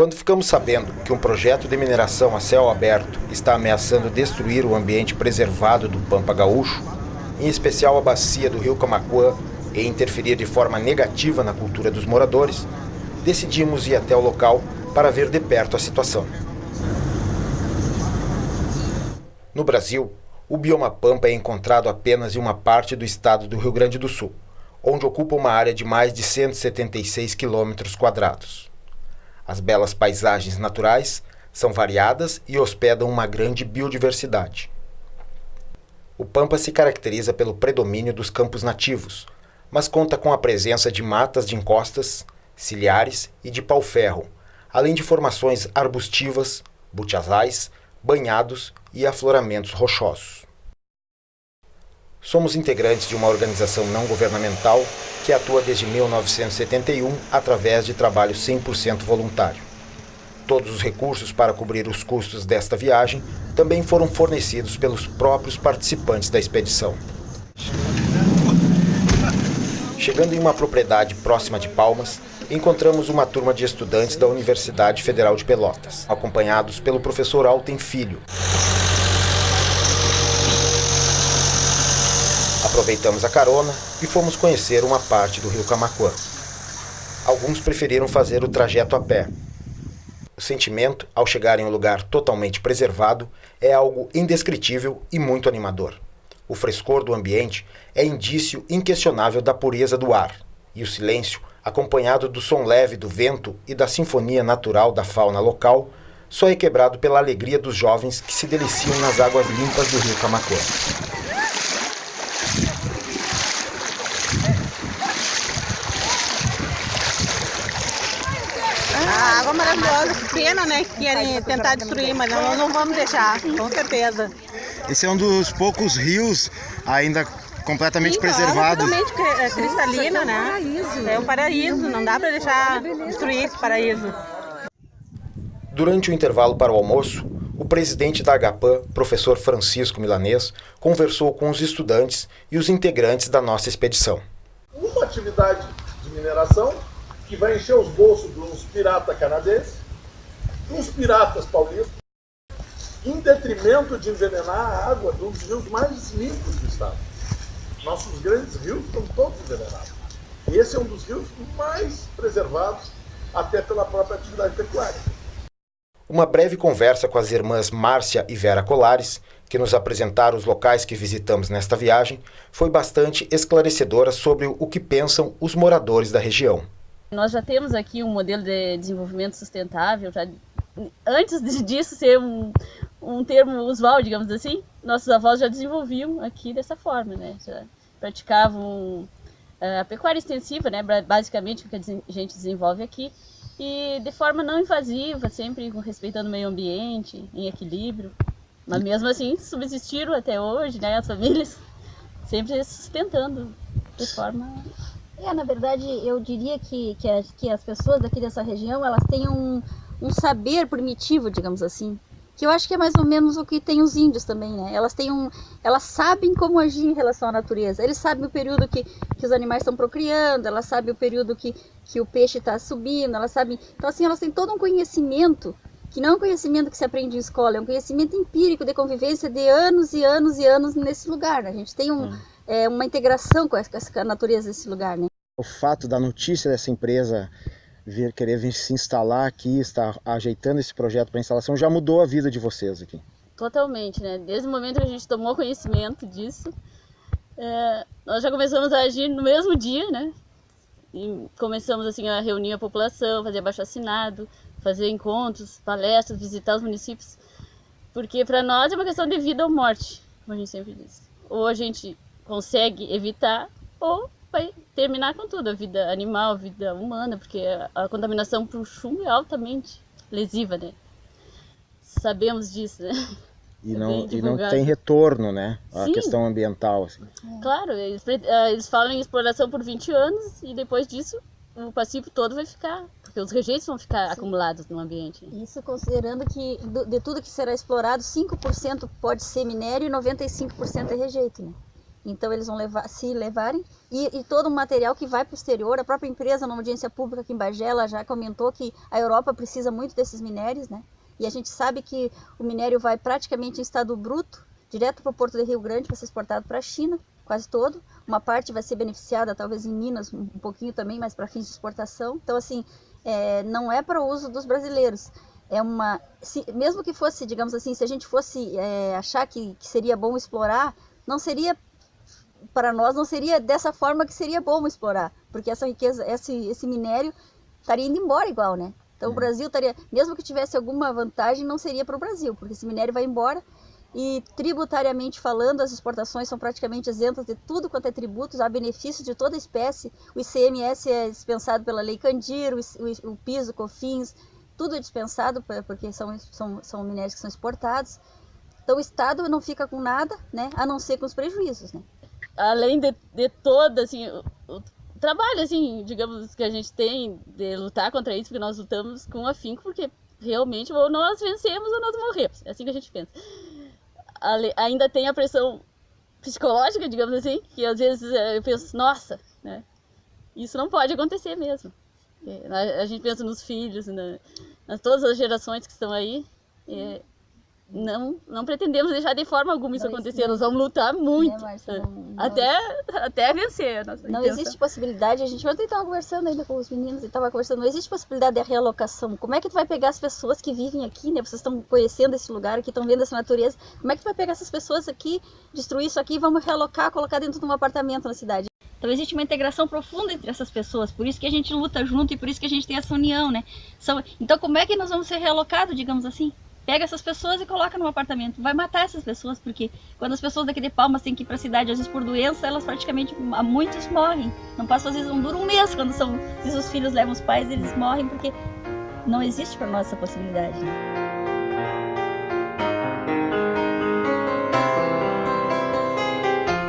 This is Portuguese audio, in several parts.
Quando ficamos sabendo que um projeto de mineração a céu aberto está ameaçando destruir o ambiente preservado do Pampa Gaúcho, em especial a bacia do rio Camacuã, e interferir de forma negativa na cultura dos moradores, decidimos ir até o local para ver de perto a situação. No Brasil, o bioma Pampa é encontrado apenas em uma parte do estado do Rio Grande do Sul, onde ocupa uma área de mais de 176 quilômetros quadrados. As belas paisagens naturais são variadas e hospedam uma grande biodiversidade. O Pampa se caracteriza pelo predomínio dos campos nativos, mas conta com a presença de matas de encostas, ciliares e de pau-ferro, além de formações arbustivas, butiazais, banhados e afloramentos rochosos. Somos integrantes de uma organização não governamental que atua desde 1971 através de trabalho 100% voluntário. Todos os recursos para cobrir os custos desta viagem também foram fornecidos pelos próprios participantes da expedição. Chegando em uma propriedade próxima de Palmas, encontramos uma turma de estudantes da Universidade Federal de Pelotas, acompanhados pelo professor Alten Filho, Aproveitamos a carona e fomos conhecer uma parte do rio Camacuã. Alguns preferiram fazer o trajeto a pé. O sentimento, ao chegar em um lugar totalmente preservado, é algo indescritível e muito animador. O frescor do ambiente é indício inquestionável da pureza do ar, e o silêncio, acompanhado do som leve do vento e da sinfonia natural da fauna local, só é quebrado pela alegria dos jovens que se deliciam nas águas limpas do rio Camacuã. A água maravilhosa, que pena, né? Que querem tentar destruir, mas não, não vamos deixar, com certeza. Esse é um dos poucos rios ainda completamente Sim, preservado. Totalmente é, cristalino, né? É um paraíso, não dá para deixar destruir esse paraíso. Durante o intervalo para o almoço, o presidente da Agapan, professor Francisco Milanês, conversou com os estudantes e os integrantes da nossa expedição. Uma atividade de mineração que vai encher os bolsos dos piratas canadenses, dos piratas paulistas, em detrimento de envenenar a água de um dos rios mais limpos do estado. Nossos grandes rios estão todos envenenados. E esse é um dos rios mais preservados, até pela própria atividade pecuária. Uma breve conversa com as irmãs Márcia e Vera Colares, que nos apresentaram os locais que visitamos nesta viagem, foi bastante esclarecedora sobre o que pensam os moradores da região. Nós já temos aqui um modelo de desenvolvimento sustentável, já, antes disso ser um, um termo usual, digamos assim, nossos avós já desenvolviam aqui dessa forma, né? Já praticavam eh, a pecuária extensiva, né? Basicamente o que a gente desenvolve aqui e de forma não invasiva, sempre respeitando o meio ambiente, em equilíbrio. Mas mesmo assim subsistiram até hoje, né? As famílias sempre sustentando de forma é, na verdade, eu diria que, que, as, que as pessoas daqui dessa região, elas têm um, um saber primitivo, digamos assim, que eu acho que é mais ou menos o que tem os índios também, né? Elas têm um, elas sabem como agir em relação à natureza. Eles sabem o período que, que os animais estão procriando, elas sabem o período que, que o peixe está subindo, elas sabem. Então assim, elas têm todo um conhecimento que não é um conhecimento que se aprende em escola, é um conhecimento empírico de convivência de anos e anos e anos nesse lugar. Né? A gente tem um, hum. é, uma integração com essa, com a natureza desse lugar, né? O fato da notícia dessa empresa vir querer vir se instalar aqui, estar ajeitando esse projeto para instalação, já mudou a vida de vocês aqui? Totalmente, né? Desde o momento que a gente tomou conhecimento disso, é, nós já começamos a agir no mesmo dia, né? E começamos assim a reunir a população, fazer abaixo assinado, fazer encontros, palestras, visitar os municípios, porque para nós é uma questão de vida ou morte, como a gente sempre diz. Ou a gente consegue evitar, ou vai terminar com tudo, a vida animal, a vida humana, porque a contaminação por chumbo é altamente lesiva, né? Sabemos disso, né? E é não, e não tem retorno, né? A Sim. questão ambiental. Assim. Claro, eles, eh, eles falam em exploração por 20 anos e depois disso o passivo todo vai ficar, porque os rejeitos vão ficar Sim. acumulados no ambiente. Isso considerando que de tudo que será explorado, 5% pode ser minério e 95% é rejeito, né? Então eles vão levar, se levarem, e, e todo o material que vai para o exterior, a própria empresa, numa audiência pública aqui em Bagé, ela já comentou que a Europa precisa muito desses minérios, né? E a gente sabe que o minério vai praticamente em estado bruto, direto para o Porto de Rio Grande, para ser exportado para a China, quase todo. Uma parte vai ser beneficiada, talvez em Minas, um pouquinho também, mas para fins de exportação. Então, assim, é, não é para o uso dos brasileiros. É uma, se, mesmo que fosse, digamos assim, se a gente fosse é, achar que, que seria bom explorar, não seria para nós não seria dessa forma que seria bom explorar, porque essa riqueza, esse, esse minério estaria indo embora igual, né? Então o uhum. Brasil estaria, mesmo que tivesse alguma vantagem, não seria para o Brasil, porque esse minério vai embora e tributariamente falando, as exportações são praticamente isentas de tudo quanto é tributos, há benefício de toda espécie. O ICMS é dispensado pela Lei Candir, o, o, o PIS, o COFINS, tudo é dispensado porque são, são, são minérios que são exportados. Então o Estado não fica com nada, né, a não ser com os prejuízos, né além de, de todo assim, o, o, trabalho, assim, digamos, que a gente tem de lutar contra isso, porque nós lutamos com afinco, porque realmente ou nós vencemos ou nós morremos. É assim que a gente pensa. Ale, ainda tem a pressão psicológica, digamos assim, que às vezes eh, eu penso, nossa, né? Isso não pode acontecer mesmo. É, a gente pensa nos filhos, na, nas todas as gerações que estão aí. É, não, não pretendemos deixar de forma alguma isso não, acontecer. Nós vamos lutar muito. Né, não, até, até vencer. não intenção. existe possibilidade. A gente ontem estava conversando ainda com os meninos e estava conversando. Não existe possibilidade de realocação. Como é que tu vai pegar as pessoas que vivem aqui, né? Vocês estão conhecendo esse lugar aqui, estão vendo essa natureza. Como é que tu vai pegar essas pessoas aqui, destruir isso aqui e vamos realocar, colocar dentro de um apartamento na cidade? Então existe uma integração profunda entre essas pessoas, por isso que a gente luta junto e por isso que a gente tem essa união, né? Então como é que nós vamos ser realocados, digamos assim? Pega essas pessoas e coloca num apartamento. Vai matar essas pessoas, porque quando as pessoas daqui de Palmas têm que ir para a cidade, às vezes por doença, elas praticamente, muitos morrem. Não passa, às vezes, não dura um mês quando são, se os filhos levam os pais, eles morrem, porque não existe para nós essa possibilidade.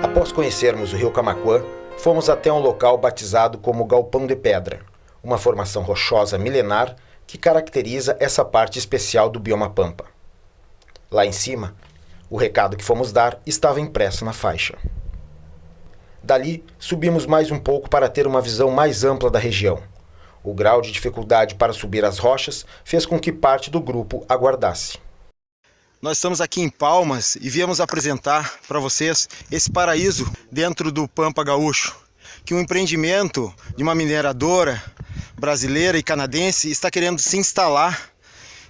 Após conhecermos o rio Camacuã, fomos até um local batizado como Galpão de Pedra, uma formação rochosa milenar que caracteriza essa parte especial do bioma Pampa. Lá em cima, o recado que fomos dar estava impresso na faixa. Dali, subimos mais um pouco para ter uma visão mais ampla da região. O grau de dificuldade para subir as rochas fez com que parte do grupo aguardasse. Nós estamos aqui em Palmas e viemos apresentar para vocês esse paraíso dentro do Pampa Gaúcho, que um empreendimento de uma mineradora brasileira e canadense está querendo se instalar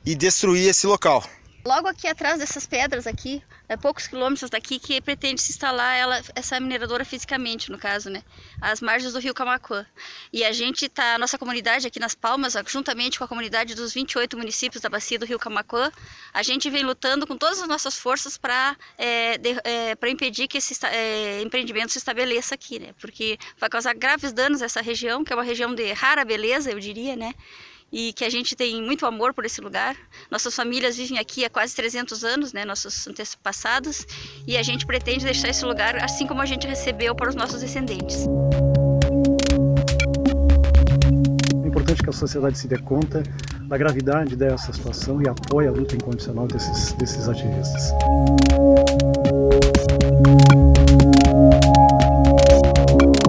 e destruir esse local. Logo aqui atrás dessas pedras aqui, é poucos quilômetros daqui, que pretende se instalar ela, essa mineradora fisicamente, no caso, né? Às margens do rio Camacuã. E a gente tá, a nossa comunidade aqui nas Palmas, juntamente com a comunidade dos 28 municípios da bacia do rio Camacuã, a gente vem lutando com todas as nossas forças para é, é, impedir que esse é, empreendimento se estabeleça aqui, né? Porque vai causar graves danos a essa região, que é uma região de rara beleza, eu diria, né? E que a gente tem muito amor por esse lugar. Nossas famílias vivem aqui há quase 300 anos, né, nossos antepassados, e a gente pretende deixar esse lugar assim como a gente recebeu para os nossos descendentes. É importante que a sociedade se dê conta da gravidade dessa situação e apoie a luta incondicional desses, desses ativistas.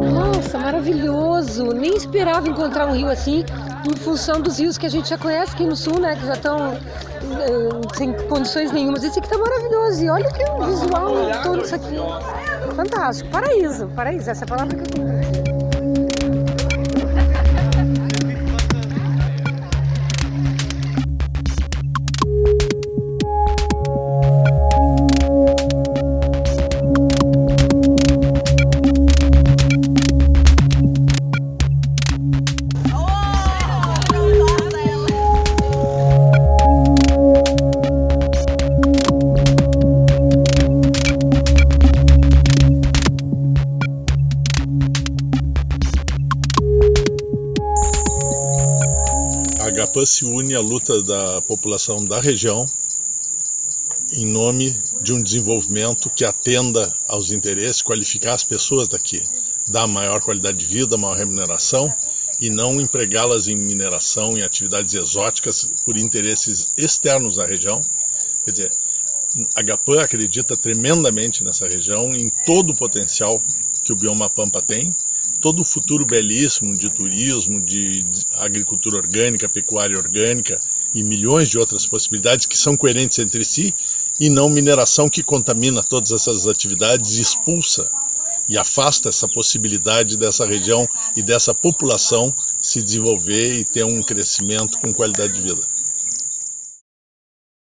Nossa, maravilhoso! Nem esperava encontrar um rio assim em função dos rios que a gente já conhece aqui no sul, né? Que já estão uh, sem condições nenhumas. Esse aqui tá maravilhoso. E olha que visual todo isso aqui. Fantástico. Paraíso. Paraíso. Essa é a palavra que eu tenho. Se une à luta da população da região em nome de um desenvolvimento que atenda aos interesses, qualificar as pessoas daqui, dar maior qualidade de vida, maior remuneração e não empregá-las em mineração, em atividades exóticas por interesses externos à região. Quer dizer, A GAPAN acredita tremendamente nessa região, em todo o potencial que o bioma Pampa tem, todo o futuro belíssimo de turismo, de agricultura orgânica, pecuária orgânica e milhões de outras possibilidades que são coerentes entre si e não mineração que contamina todas essas atividades e expulsa e afasta essa possibilidade dessa região e dessa população se desenvolver e ter um crescimento com qualidade de vida.